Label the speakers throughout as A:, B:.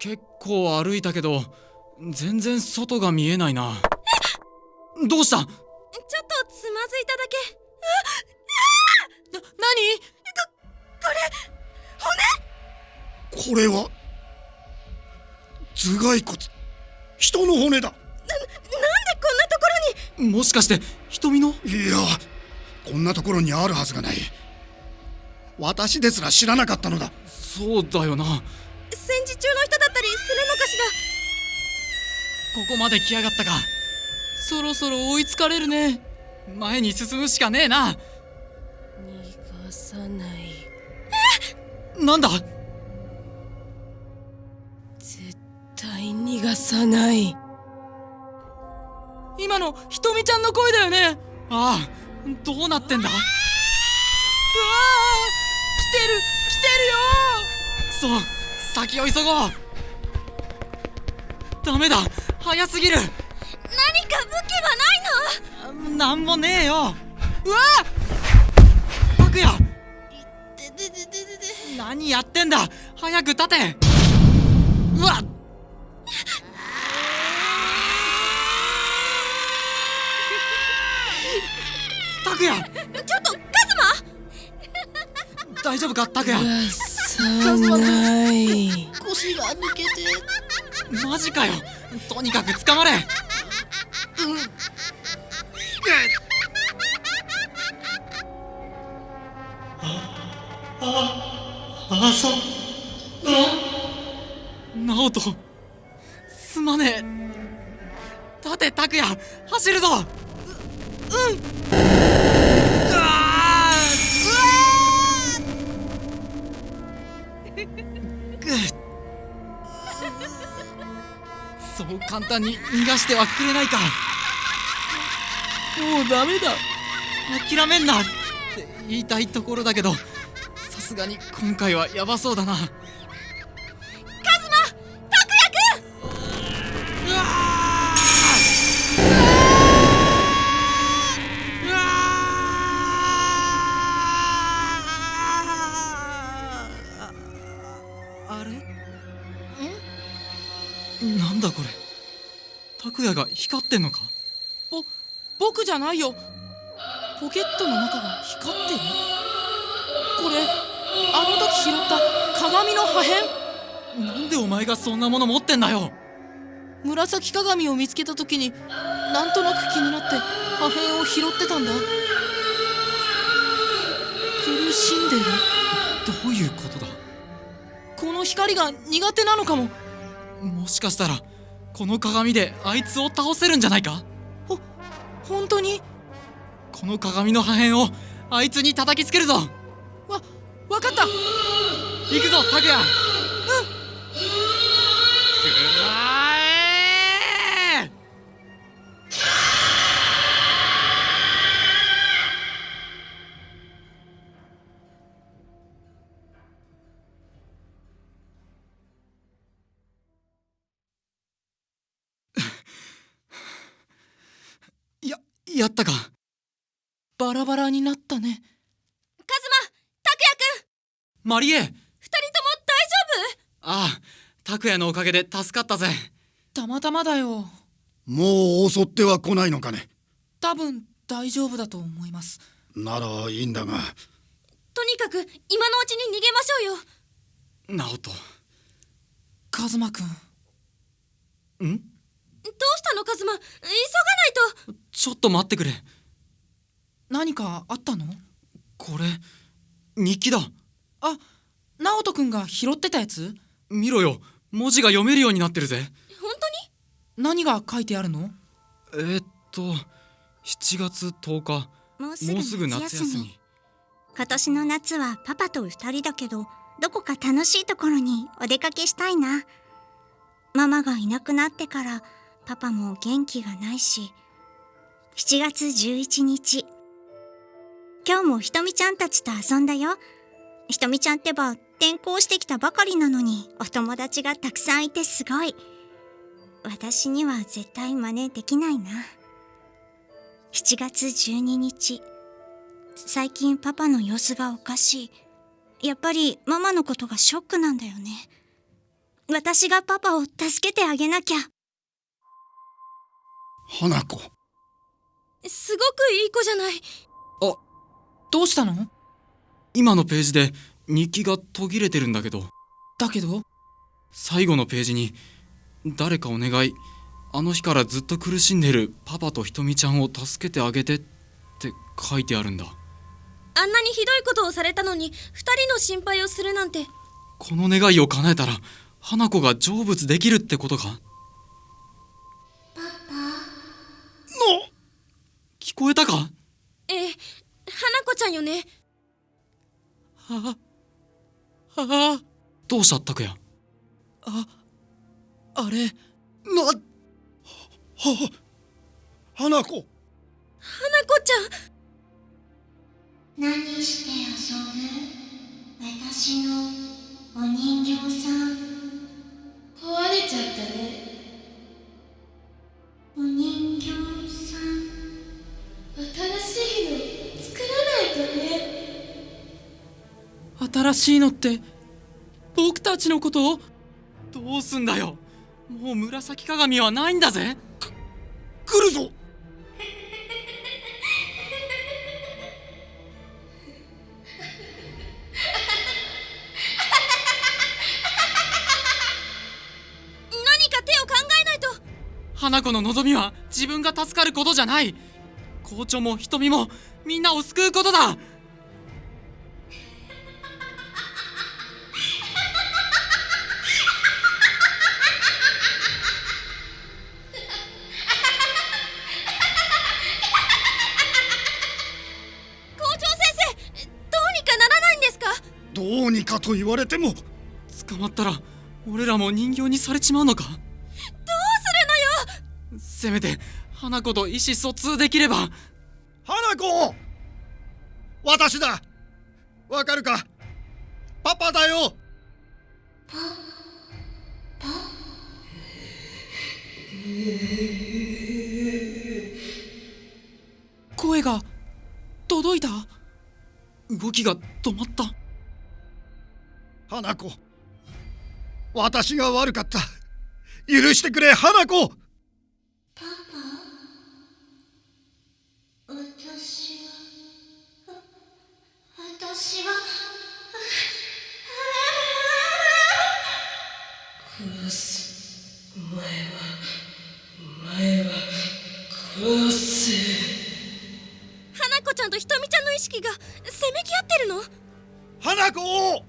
A: 結構歩いたけど全然外が見えないな。どうした？
B: ちょっとつまずいただけ。
C: な何？
D: これは？頭蓋骨。人の骨だ。
B: なんでこんなところに？
A: もしかして瞳の？
D: いやこんなところにあるはずがない。私ですら知らなかったのだ。
A: そうだよな。こ
B: 戦時中の人しら
A: こまで来やがったか。
C: そろそろ追いつかれるね。
A: 前に進むしかねえな。
C: 逃がさない。
A: なんだ？
C: 絶対逃がさない。今のひとみちゃんの声だよね。
A: ああどうなってんだ？
C: うわー来てる来てるよ。
A: くそ先を急ごうダメだ。早すぎる。
B: 何か武器はないの？
A: なんもねえよ。うわ！拓也何やってんだ。早く立て。うわ！っ拓也！
B: ちょっとカズマ！
A: 大丈夫か？拓也。
C: 逃がさない。
E: 腰が抜けて
A: マジかよ。とにかく捕まれ。うん。ああそ直人すまねえ立て拓也走るぞううんを簡単に逃がしてはくれないか。
C: もうダメだ。
A: 諦めんなって言いたいところだけどさすがに今回はヤバそうだな。ってんのか？
C: ぼ僕じゃないよ。ポケットの中が光ってる？これあの時拾った鏡の破片？
A: なんでお前がそんなもの持ってんだよ？
C: 紫鏡を見つけた時になんとなく気になって破片を拾ってたんだ。苦しんでる。
A: どういうことだ？
C: この光が苦手なのかも。
A: もしかしたらこの鏡であいつを倒せるんじゃないか？
C: 本当に？
A: この鏡の破片をあいつに叩きつけるぞ。
C: わわかった。
A: 行くぞ拓也ややったか。
C: バラバラになったね。
B: カズマ拓也くん。
A: マリエ。
B: 二人とも大丈
A: ああ拓也のおかげで助かったぜ。
C: たまたまだよ。
D: もう襲っては来ないのかね。
C: 多分大丈夫だと思います。
D: ならいいんだが。
B: 夫とにかく今のうちに逃げましょうよ。
A: 直人。
C: カズマくん。
A: ん？
B: どうしたのカズマ？急がないと。
A: ちょっと待ってくれ。
C: 何かあったの？
A: これ日記だ。
C: あ直人くんが拾ってたやつ？
A: 見ろよ。文字が読めるようになってるぜ。
B: 本
C: 何が書いてあるの？
A: えー、っと7月10日。
F: もう
A: もうすぐ夏休み。
F: 今年の夏はパパと二人だけどどこか楽しいところにお出かけしたいな。ママがいなくなってからパパも元気がないし7月11日。今日もひとみちゃんたちと遊んだよ。ひとみちゃんってば転校してきたばかりなのにお友達がたくさんいてすごい。私には絶対真似できないな。7月12日。最近パパの様子がおかしい。やっぱりママのことがショックなんだよね。私がパパを助けてあげなきゃ。
D: 花子。
B: すごくいい子じゃない。
C: どうしたの？
A: 今のページで日記が途切れてるんだけど。
C: だけど
A: 最後のページに「誰かお願い。あの日からずっと苦しんでるパパとひとみちゃんを助けてあげて」って書いてあるんだ。
B: あんなにひどいことをされたのに二人の心配をするなんて。
A: この願いを叶えたら花子が成仏できるってことか？こえたか？
B: ええ花子ちゃんよね？
C: あああ
A: どうした拓也
C: ああれ
D: なはは花子。
B: 花子ちゃん。
F: 何して遊ぶ？私のお人形さん。
B: 壊れちゃったね。
F: お人形さん。
B: 新しいの作らないとね
C: 新しいのって僕たちのこと
A: どうすんだよ。もう紫鏡はないんだぜ。
D: 来るぞ。
B: 何か手を考えないと。
A: 花子の望みは自分が助かることじゃない校長も瞳もみんなを救うことだ。
B: 校長先生どうにかならないんですか？
D: どうにかと言われても
A: 捕まったら俺らも人形にされちまうのか？
B: どうするのよ？
A: せめて花子と意思疎通できれば。
D: 花子私だ。わかるか？パパだよ。
C: 声が届いた？
A: 動きが止まった？
D: 花子。私が悪かった。許してくれ花子
F: 私は。
B: 花子ちゃんとひとみちゃんの意識がせめぎ合ってるの？
D: 花子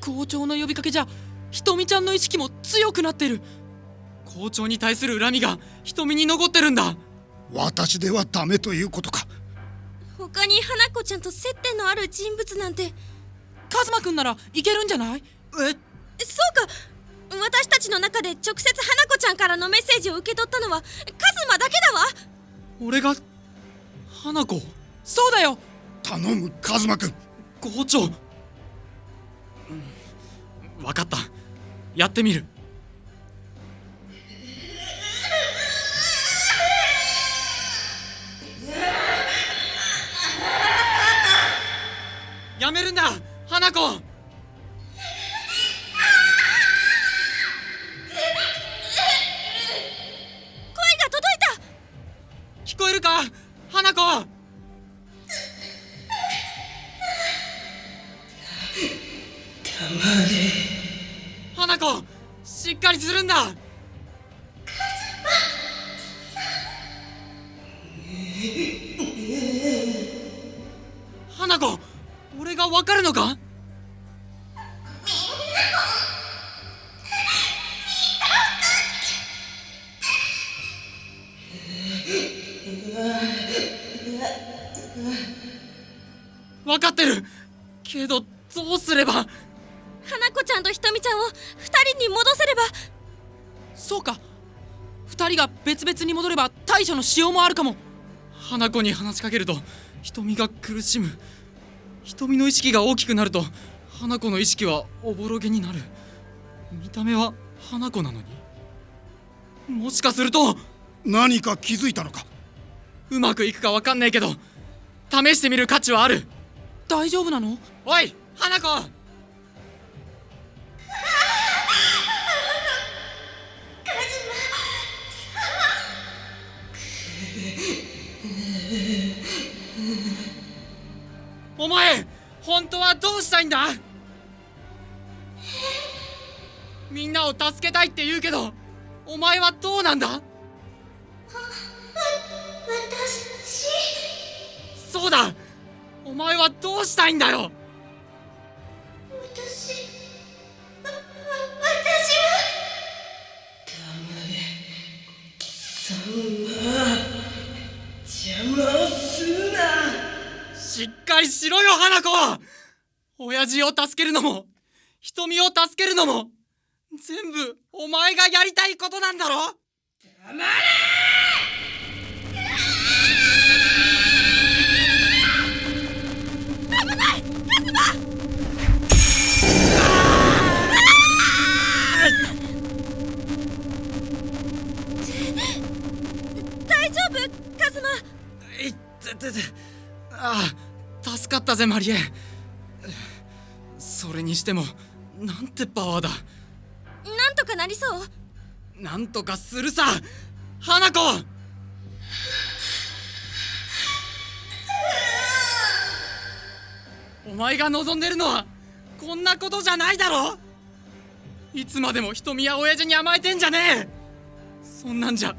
C: 校長の呼びかけじゃひとみちゃんの意識も強くなってる
A: 校長に対する恨みが瞳に残ってるんだ。
D: 私ではダメということか。
B: 他に花子ちゃんと接点のある人物なんて。
C: カズマくんならいけるんじゃない？
A: え？
B: そうか。私たちの中で直接花子ちゃんからのメッセージを受け取ったのはカズマだけだわ。
A: 俺が花子？
C: そうだよ。
D: 頼むカズマくん。
A: 校長、うん、分かった。やってみるやめるんだ花子。分かってる。けどどうすれば？
B: 花子ちゃんとひとみちゃんを二人に戻せれば。
C: そうか。二人が別々に戻れば対処のしようもあるかも。
A: 花子に話しかけると瞳が苦しむ。瞳の意識が大きくなると花子の意識はおぼろげになる。見た目は花子なのに。もしかすると
D: 何か気づいたのか？
A: うまくいくかわかんねえけど試してみる価値はある。
C: 大丈夫なの？
A: おい花子。お前本当はどうしたいんだ？みんなを助けたいって言うけどお前はどうなんだ？そうだ。お前はどうしたいんだよ。
F: 私わ私は
A: しっかりしろよ花子親父を助けるのも瞳を助けるのも全部お前がやりたいことなんだろ
B: 大
A: てててああ助かったぜマリエ。それにしてもなんてパワーだ。
B: なんとかなりそう。
A: なんとかするさ。花子。お前が望んでるのはこんなことじゃないだろ。いつまでも瞳や親父に甘えてんじゃねえ。そんなんじゃ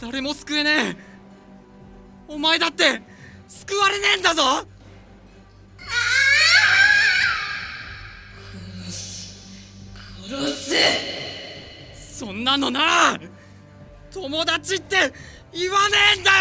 A: 誰も救えねえお前だって救われねえんだぞ。そんなのな友達って言わねえんだよ。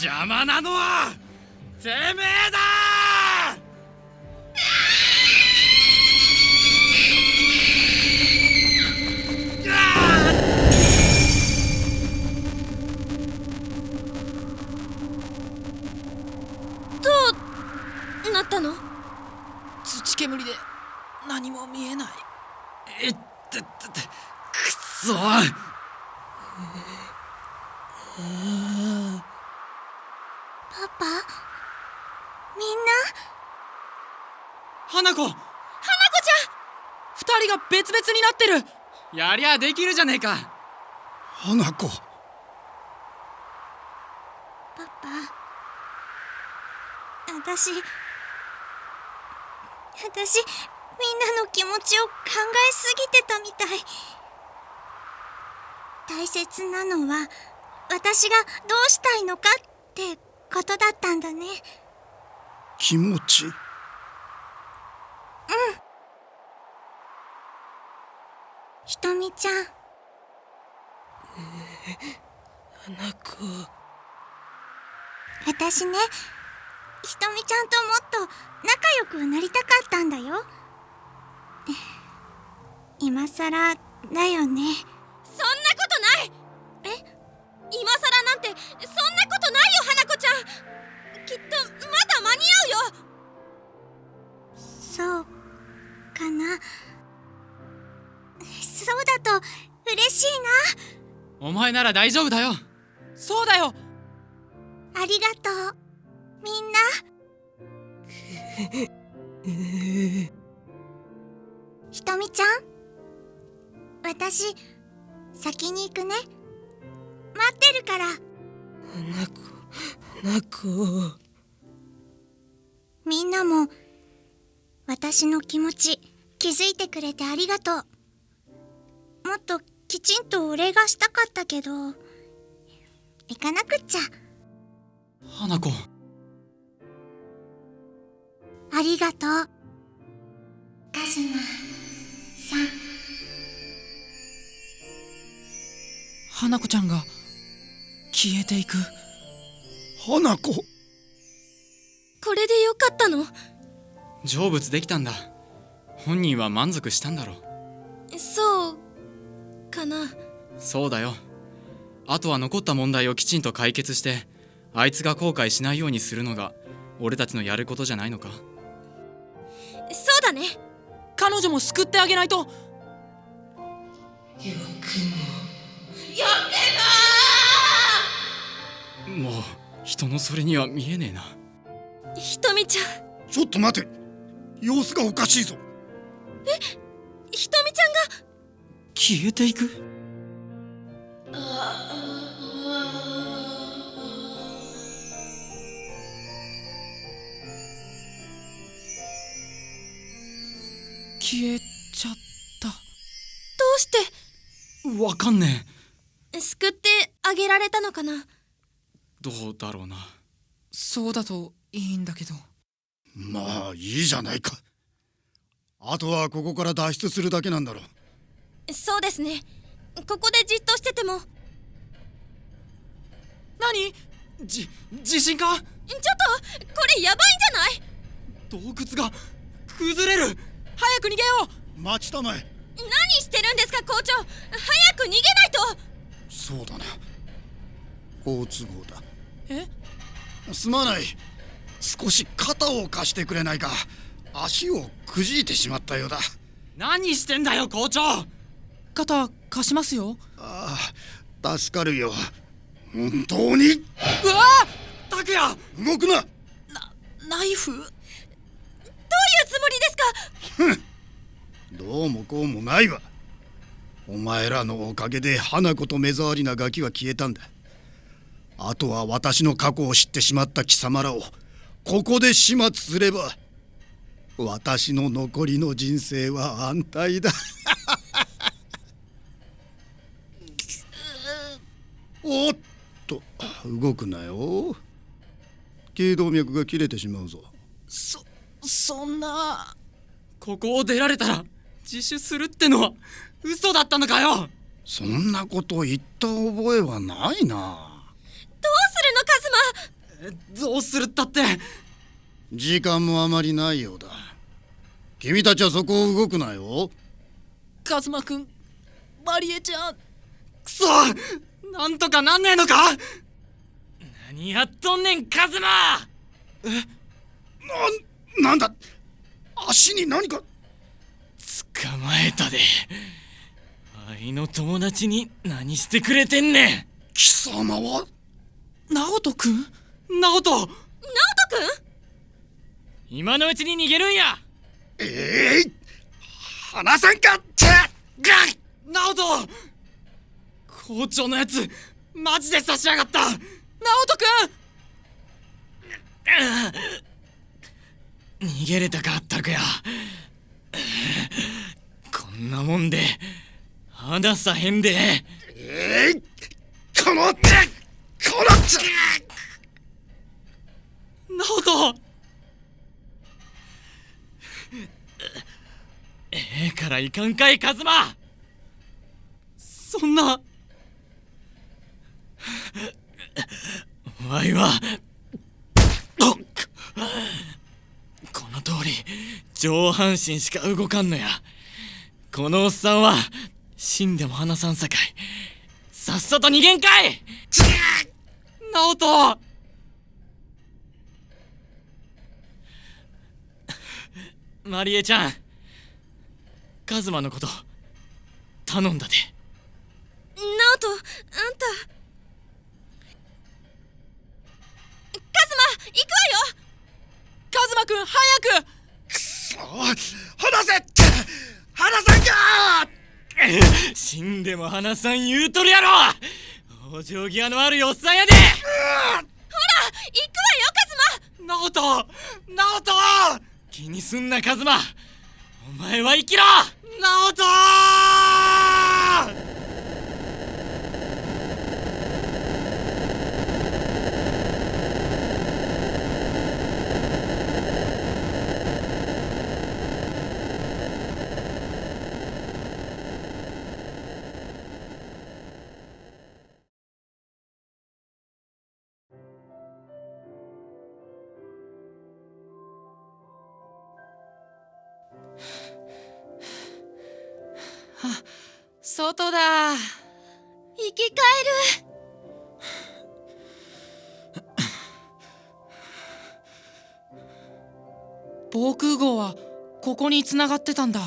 A: 邪魔なのはてめえだ
C: 土煙で何も見えない。
A: えってってってくっそ
F: パパ？みんな？
A: 花子。
C: 二人が別々になってる。
A: やりゃできるじゃねえか。
D: 花子。
F: パパ？私私みんなの気持ちを考えすぎてたみたい。大切なのは私がどうしたいのかってことだったんだね。
D: 気持ち？
F: ひとみちゃん。
C: 花子
F: 私ねひとみちゃんともっと仲良くなりたかったんだよ。今さらだよね。
B: そんなことない！え？今さらなんてそんなことないよ花子ちゃん。きっとまだ間に合うよ。
F: そうかな。そうだと嬉しい
A: お前なら大丈夫だよ。
C: そうだよ。
F: なありがとうみんな。ひとみちゃん。私先に行くね。待ってるから。
C: 花子花子
F: みんなも私の気持ち気づいてくれてありがとう。もっときちんとお礼がしたかったけど行かなくっちゃ。
A: 花子
F: ありがとう。カズマさん。
C: 花子ちゃんが消えていく。
D: 花子？
B: これでよかったの？
A: 成仏できたんだ。本人は満足したんだろ
B: そうかな。
A: そうだよ。あとは残った問題をきちんと解決してあいつが後悔しないようにするのが俺たちのやることじゃないのか？
B: そうだね。
C: 彼女も救ってあげないと。
A: も。う人のそれには見えねえな。
B: ひとみちゃん。
D: ちょっと待て。様子がおかしいぞ。
B: ひとみちゃんが？
A: 消えていく？
C: 消えちゃっ
B: どうして？
A: わかんねえ。
B: 救ってあげられたのかな？
A: どうだろうな。
C: そうだといいんだけど。
D: まあいいじゃないか。あとはここから脱出するだけなんだろう。
B: そうですね。ここでじっとしてても。ちょっ
C: 何
A: じ地震か
B: とこれやばいんじゃない？
A: 洞窟が崩れる
C: 早く逃げよ
D: 待ちたまえ。
B: 何してるんですか校長。早く逃げないと。
D: そうだな。好都合だ。
C: え？
D: すまない。少し肩を貸してくれないか。足をくじいてしまったようだ。
A: 何してんだよ校長。
C: う肩貸しますよ。
D: ああ助かるよ。本当に？
C: うわ！
A: 拓也！
D: 動くな
C: ナイフ
B: どういうつもりですか
D: どうもこうもないわ。お前らのおかげで花子と目障りなガキは消えたんだ。あとは私の過去を知ってしまった貴様らをここで始末すれば私の残りの人生は安泰だ。おっと動くなよ。頸動脈が切れてしまうぞ。
C: そそんな
A: ここを出られたら自首するってのは嘘だったのかよ。
D: そんなこと言った覚えはないな。
B: どうするのカズマ？
A: どうするったって？
D: 時間もあまりないようだ。君たちはそこを動くなよ。
C: カズマくんマリエちゃん。
A: くそなんとかなんねえのか？何やっとんねんカズマ！
D: なんなんだ？足に何か
A: 捕まえたで。愛の友達に何してくれてんねん。
D: 貴様は
C: ナオトくん
A: ナオト
B: ナオトくん
A: 今のうちに逃げるんや。
D: ええ離さんかって！
A: ナオト校長のやつマジで差しやがった。
C: ナオトくん
A: 逃げれたかったくやなもんで離さへんで。
D: えいこのこの
A: ナオトええからいかんかいカズマ。そんな。わいはこの通り上半身しか動かんのやこのおっさんは死んでも話さんさかい。さっさと逃げんかい。ナオトマリエちゃん。カズマのこと頼んだで
B: ナオトあんたカズマ行くわよ
C: カズマくん早く
D: 離せ離さんか
A: 死んでも離さん言うとるやろ。往生際のあるおっさんやで。
B: 行くわよカズマ。
A: ナオトナオト気にすんなカズマ。お前は生きろ。ナオト
C: 外だ。
B: 生き返る。
C: 防空壕はここに繋がってたんだ。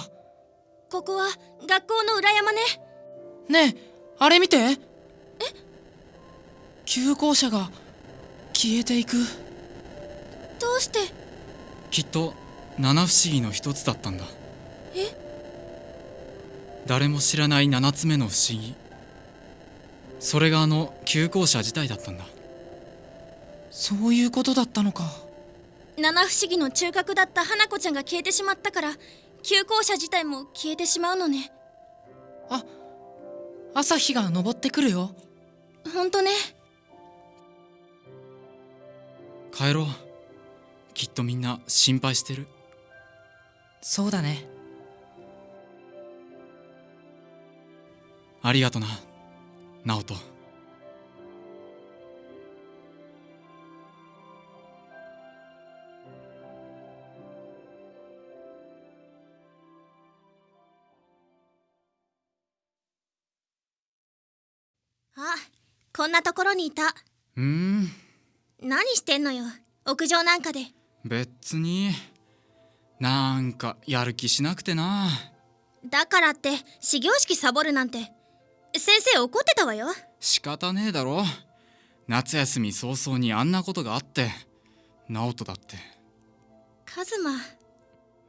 B: ここは学校の裏山ね。
C: ねえあれ見て。え？急行車が消えていく。
B: どうして？
A: きっと七不思議の一つだったんだ。
B: え？
A: 誰も知らない七つ目の不思議。それがあの急行車自体だったんだ。
C: そういうことだったのか。
B: 七不思議の中核だった花子ちゃんが消えてしまったから急行車自体も消えてしまうのね。
C: あ朝日が昇ってくるよ。
B: ほんとね。
A: 帰ろう。きっとみんな心配してる。
C: そうだね
A: ありがとな。直人
B: あこんなところにいた。
A: うーん。
B: 何してんのよ。屋上なんかで。
A: 別に。なんかやる気しなくてな。
B: だからって始業式サボるなんて先生怒ってたわよ。
A: 仕方ねえだろ。夏休み早々にあんなことがあって。直人だって。
B: カズマ。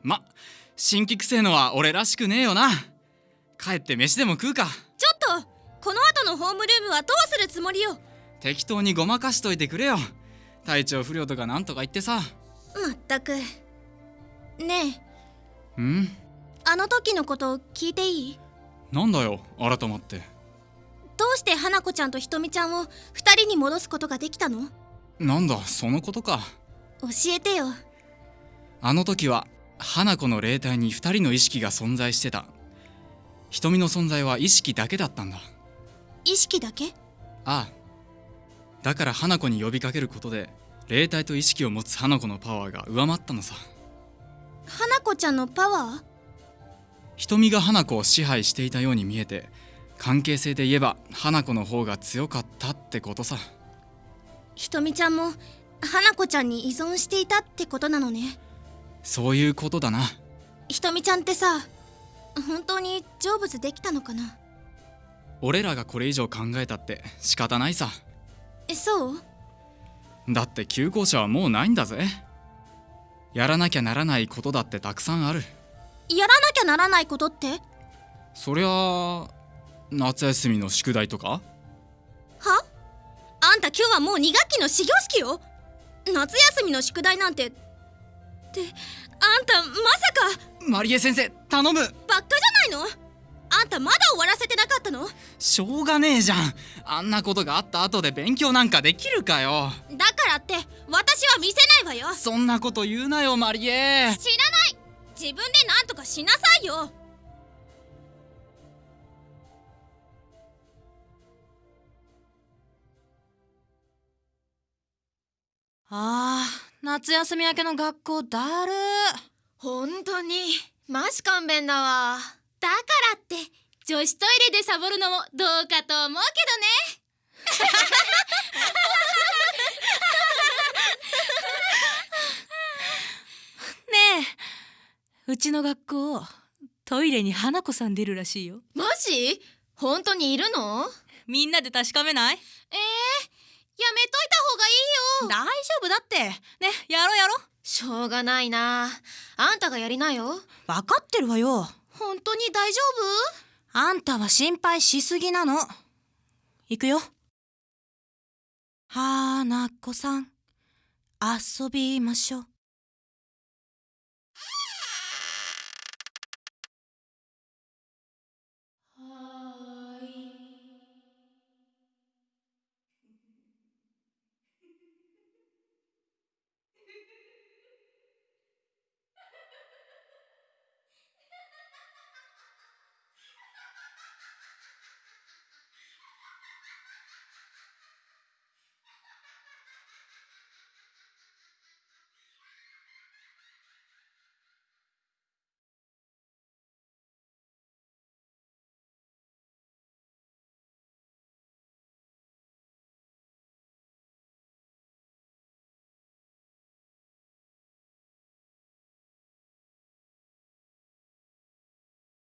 A: ま新規くせえのは俺らしくねえよな。帰って飯でも食うか。
B: ちょっとこの後のホームルームはどうするつもりよ。
A: 適当にごまかしといてくれよ。体調不良とかなんとか言ってさ。
B: まったく。ねえ。
A: ん？
B: あの時のこと聞いていい？
A: なんだよ改まって
B: どうして花子ちゃんとひとみちゃんを二人に戻すことができたの？
A: なんだそのことか。
B: 教えてよ。
A: あの時は花子の霊体に2人の意識が存在してた。瞳の存在は意識だけだったんだ。
B: 意識だけ？
A: ああ。だから花子に呼びかけることで霊体と意識を持つ花子のパワーが上回ったのさ。
B: 花子ちゃんのパワー？
A: 瞳が花子を支配していたように見えて関係性で言えば花子の方が強かったってことさ。
B: ひとみちゃんも花子ちゃんに依存していたってことなのね。
A: そういうことだな。
B: ひとみちゃんってさ本当に成仏できたのかな？
A: 俺らがこれ以上考えたって仕方ないさ。
B: えそう？
A: だって旧校舎はもうないんだぜ。やらなきゃならないことだってたくさんある。
B: やらなきゃならないことって？
A: そりゃあ夏休みの宿題とか？
B: は？あんた今日はもう2学期の始業式よ。夏休みの宿題なんて。ってあんたまさか。
A: マリエ先生頼む。
B: バッカじゃないの？あんたまだ終わらせてなかったの？
A: しょうがねえじゃん。あんなことがあった後で勉強なんかできるかよ。
B: だからって私は見せないわよ。
A: そんなこと言うなよマリエ。
B: 知らない。自分で何とかしなさいよ
C: あー夏休み明けの学校だる。
G: 本当に。マジ勘弁だわ。
B: だからって女子トイレでサボるのもどうかと思うけどね。
C: ねえうちの学校トイレに花子さん出るらしいよ。
G: マジ？本当にいるの？
C: みんなで確かめない？
G: えー、やめといた方がいいよ。
C: 大丈夫だって。ねやろうやろう。
G: しょうがないな。あんたがやりなよ。
C: 分かってるわよ。
G: 本当に大丈
C: あんたは心配しすぎなの。行くよ。花子さん遊びましょう